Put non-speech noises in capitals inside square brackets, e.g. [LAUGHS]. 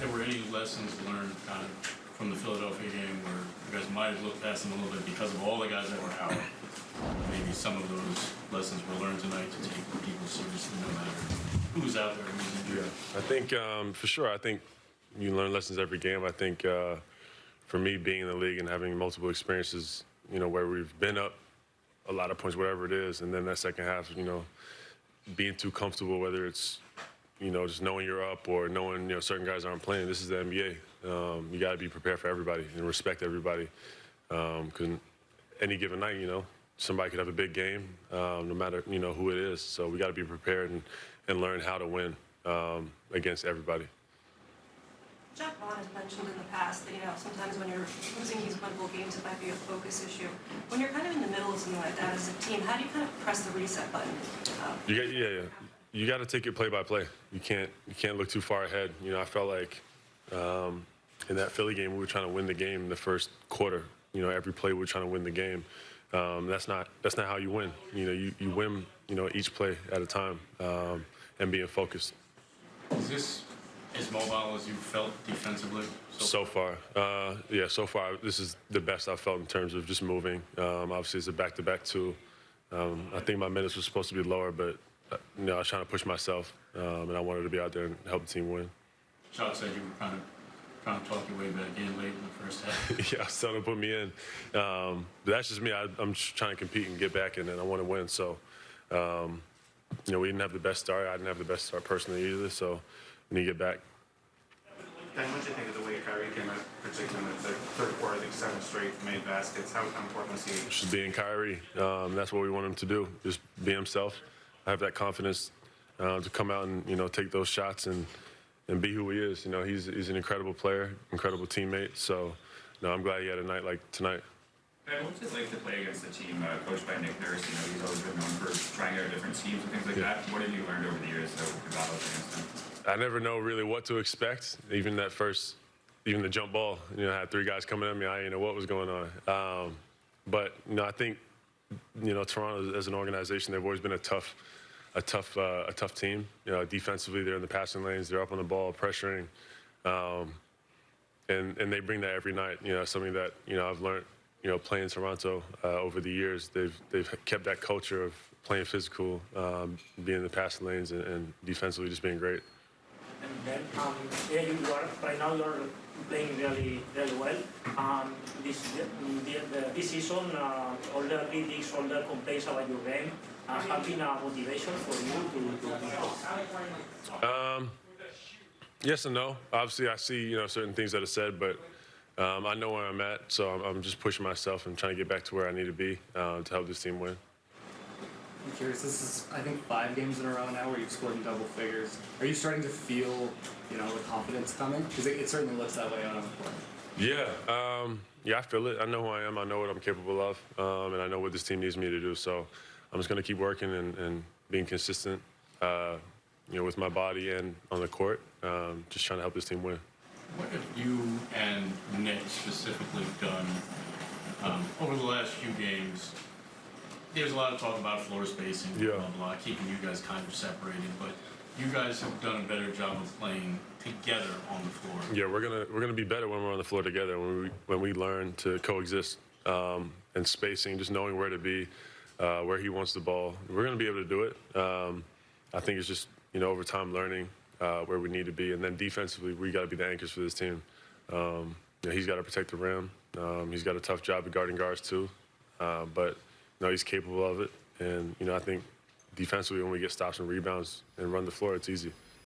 there were any lessons learned kind of from the Philadelphia game where you guys might have looked past them a little bit because of all the guys that were out. Maybe some of those lessons were learned tonight to take people seriously no matter who's out there, injured. I think um, for sure. I think you learn lessons every game. I think uh, for me, being in the league and having multiple experiences, you know, where we've been up a lot of points, whatever it is, and then that second half, you know, being too comfortable, whether it's you know just knowing you're up or knowing you know certain guys aren't playing. This is the NBA. Um, you got to be prepared for everybody and respect everybody. Because any given night, you know, somebody could have a big game, um, no matter you know who it is. So we got to be prepared and, and learn how to win um, against everybody. Jacque Vaughn has mentioned in the past that, you know, sometimes when you're losing these winnable games, it might be a focus issue. When you're kind of in the middle of something like that as a team, how do you kind of press the reset button? Uh, You got, yeah, yeah. You got to take it play by play. You can't, you can't look too far ahead. You know, I felt like um, in that Philly game, we were trying to win the game in the first quarter. You know, every play we were trying to win the game. Um, that's not, that's not how you win. You know, you, you win, you know, each play at a time um, and being focused. Is this as mobile as you felt defensively? So far, uh, yeah, so far, this is the best I've felt in terms of just moving. Um, obviously, it's a back-to-back too. Um, I think my minutes were supposed to be lower, but you know, I was trying to push myself, um, and I wanted to be out there and help the team win. Chuck said you were kind of trying to talk your way back in late in the first half. [LAUGHS] yeah, I was telling him to put me in, um, but that's just me. I, I'm just trying to compete and get back in, and I want to win. So, um, you know, we didn't have the best start. I didn't have the best start personally either. So, we need to get back. Dan, what do you think of the way Kyrie came out, particularly in the third, third quarter, I think seven straight made baskets? How, how important was he? just being Kyrie. Um, that's what we want him to do. Just be himself. I have that confidence uh, to come out and you know take those shots and and be who he is. You know, he's he's an incredible player, incredible teammate. So, no, I'm glad he had a night like tonight. Ben, what's it like to play against a team uh, coached by Nick Nurse? You know, he's always been known for trying out different schemes and things like Yeah. that. What have you learned over the years with battles against him? I never know really what to expect. Even that first, even the jump ball. You know, I had three guys coming at me. I didn't know what was going on. Um, but you know, I think you know Toronto as an organization, they've always been a tough, a tough, uh, a tough team. You know, defensively, they're in the passing lanes. They're up on the ball, pressuring, um, and and they bring that every night. You know, something that you know I've learned. You know, playing Toronto uh, over the years, they've they've kept that culture of playing physical, um, being in the passing lanes, and, and defensively just being great. And then, um, yeah, you are right now. You are playing really, really well. Um, this the, the, this season, uh, all the critics, all the complaints about your game, uh, have been a motivation for you to to improve. Um, yes and no. Obviously, I see you know certain things that are said, but um, I know where I'm at, so I'm, I'm just pushing myself and trying to get back to where I need to be uh, to help this team win. I'm curious. This is, I think, five games in a row now where you've scored in double figures. Are you starting to feel, you know, the confidence coming? Because it, it certainly looks that way out on the court. Yeah, um, yeah, I feel it. I know who I am. I know what I'm capable of, um, and I know what this team needs me to do. So I'm just going to keep working and, and being consistent, uh, you know, with my body and on the court. Um, just trying to help this team win. What have you and Nick specifically done um, over the last few games? There's a lot of talk about floor spacing, Yeah. blah, blah, keeping you guys kind of separated, but you guys have done a better job of playing together on the floor. Yeah, we're gonna we're gonna be better when we're on the floor together. When we when we learn to coexist um, and spacing, just knowing where to be, uh, where he wants the ball. We're gonna be able to do it. Um, I think it's just you know over time learning uh, where we need to be, and then defensively we got to be the anchors for this team. Um, you know, he's got to protect the rim. Um, he's got a tough job at guarding guards too, uh, but know, he's capable of it. And you know I think defensively when we get stops and rebounds and run the floor, it's easy.